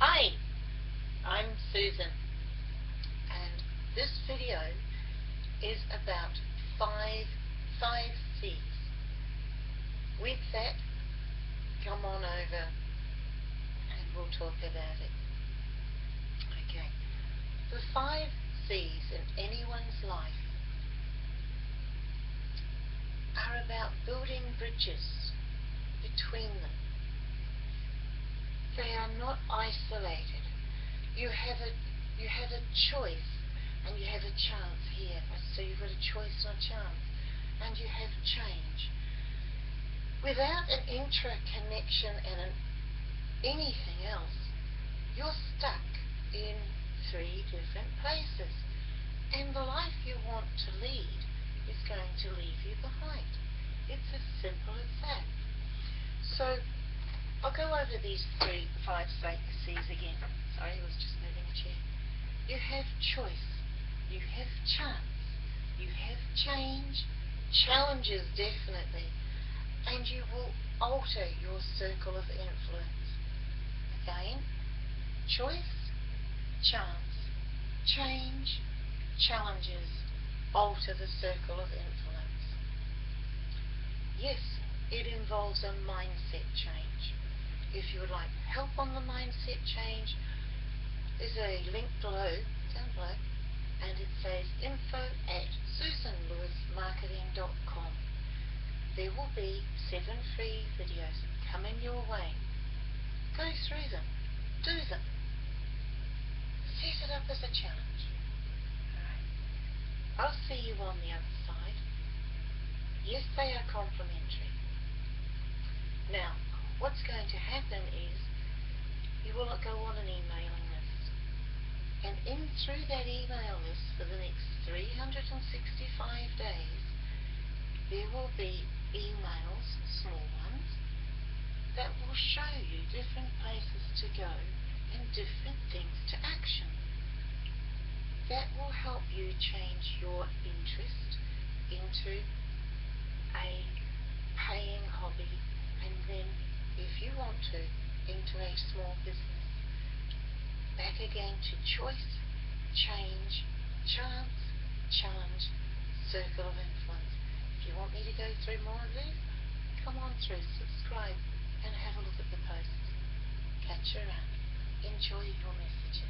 Hi, I'm Susan and this video is about five, five C's. With that, come on over and we'll talk about it. Okay, the five C's in anyone's life are about building bridges between are not isolated. You have a you have a choice and you have a chance here. So you've got a choice and a chance. And you have change. Without an intra-connection and an anything else, you're stuck in three different places. And the life you want to lead is going to leave you behind. It's as simple as that. So I'll go over these three, five C's again. Sorry, I was just moving a chair. You have choice. You have chance. You have change. Challenges, definitely. And you will alter your circle of influence. Again, choice, chance, change, challenges, alter the circle of influence. Yes, it involves a mindset change. If you would like help on the mindset change, there's a link below, down below, and it says info at susanlewismarketing.com. There will be seven free videos coming your way. Go through them. Do them. Set it up as a challenge. I'll see you on the other side. Yes, they are complimentary. Now, what's going to happen is you will go on an emailing list. And in through that email list for the next 365 days, there will be emails, small ones, that will show you different places to go and different things to action. That will help you change your interest into a paying hobby and then if you want to, into a small business. Back again to choice, change, chance, challenge, circle of influence. If you want me to go through more of these, come on through, subscribe, and have a look at the posts. Catch you around. Enjoy your messages.